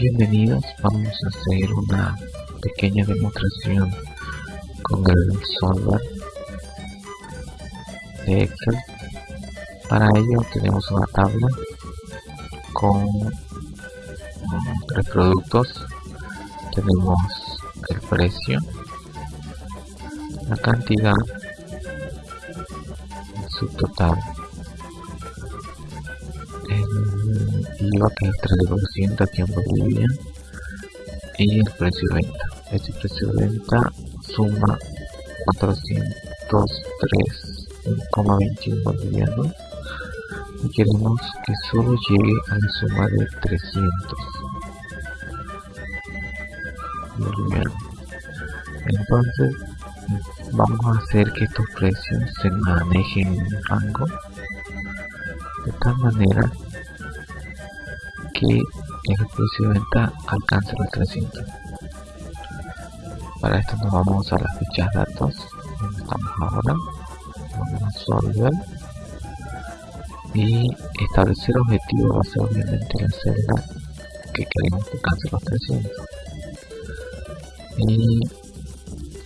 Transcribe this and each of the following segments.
Bienvenidos, vamos a hacer una pequeña demostración con el software de Excel. Para ello tenemos una tabla con tres productos. Tenemos el precio, la cantidad, su total, el IVA que es 3% aquí en Bolivia y el precio de venta. Este precio de venta suma 403,21 bolivianos y queremos que solo llegue a la suma de 300 bolivianos. Entonces vamos a hacer que estos precios se manejen en rango. De tal manera que el precio de venta alcance los 300 para esto nos vamos a las fichas datos donde estamos ahora. Vamos a solver y establecer objetivo va a ser obviamente la celda que queremos que alcance los 300 y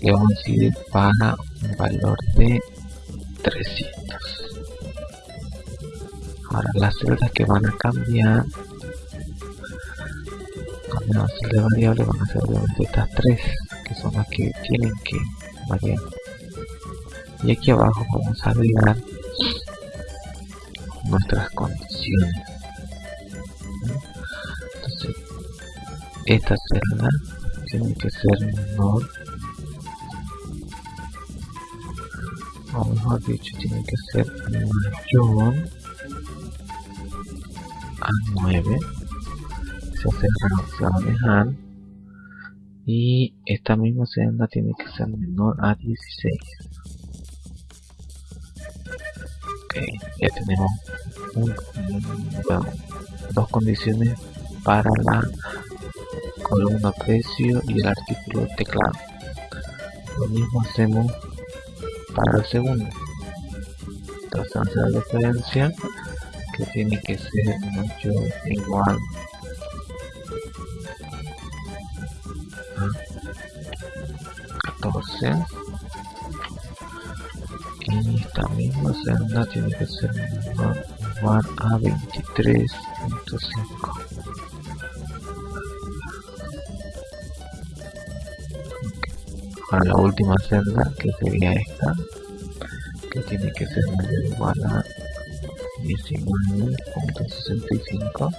le vamos a decidir para un valor de 300 ahora las celdas que van a cambiar cuando de variable van a ser obviamente estas tres que son las que tienen que variar. Y aquí abajo vamos a agregar nuestras condiciones. Entonces esta celda tiene que ser menor o mejor dicho tiene que ser mayor a 9 se hace se va y esta misma celda tiene que ser menor a 16 ok ya tenemos dos condiciones para la columna precio y el artículo teclado. Lo mismo hacemos para el segundo entonces la diferencia que tiene que ser mayor igual. 14 y esta misma celda tiene que ser igual a 23.5 para la última celda que sería esta que tiene que ser igual a 19.65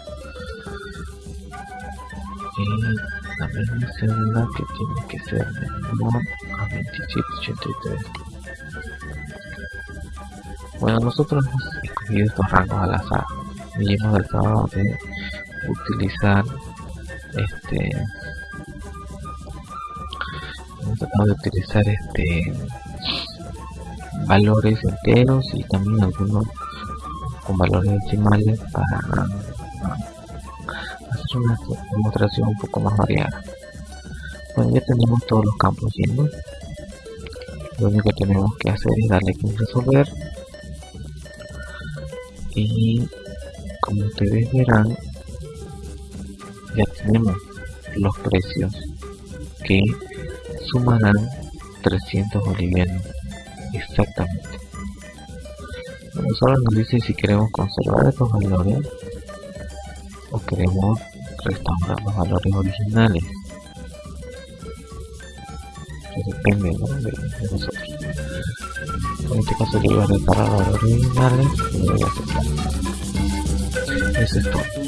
y la misma celda que tiene que ser menor a 2783 bueno nosotros hemos escogido estos rangos al azar. Y hemos tratado de utilizar este de utilizar este valores enteros y también algunos con valores decimales para hacer una demostración un poco más variada. Bueno, ya tenemos todos los campos llenos. Lo único que tenemos que hacer es darle clic resolver. Y como ustedes verán, ya tenemos los precios que sumarán 300 bolivianos exactamente. Solo nos dice si queremos conservar estos valores o queremos restaurar los valores originales. depende de, nosotros. En este caso yo voy a restaurar los originales y voy a aceptar. Eso es todo.